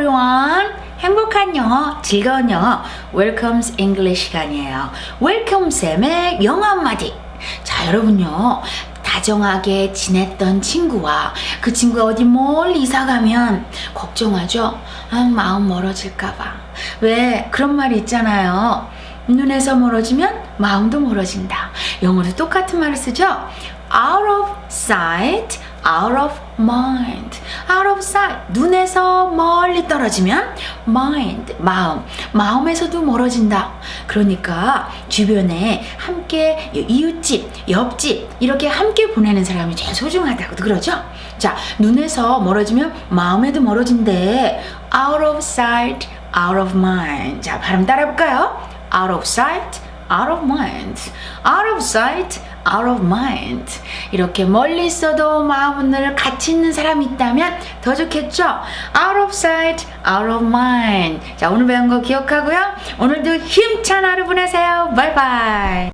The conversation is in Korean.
everyone. 행복한 영어, 즐거운 영어, Welcome's English 시간이에요. Welcome 쌤의 영어 한마디. 자, 여러분요. 다정하게 지냈던 친구와 그 친구가 어디 멀리 이사 가면 걱정하죠? 아, 마음 멀어질까봐. 왜? 그런 말이 있잖아요. 눈에서 멀어지면 마음도 멀어진다. 영어도 똑같은 말을 쓰죠? Out of sight, out of mind. Out of sight. 눈에서 멀리 떨어지면 mind, 마음. 마음에서도 멀어진다. 그러니까 주변에 함께 이웃집, 옆집 이렇게 함께 보내는 사람이 제일 소중하다고 그러죠? 자, 눈에서 멀어지면 마음에도 멀어진대. Out of sight, out of mind. 자, 발음 따라 볼까요? Out of sight, out of mind. Out of sight, out of mind. 이렇게 멀리 있어도 마음을 같이 있는 사람이 있다면 더 좋겠죠? Out of sight, out of mind. 자, 오늘 배운 거 기억하고요. 오늘도 힘찬 하루 보내세요. 바이바이.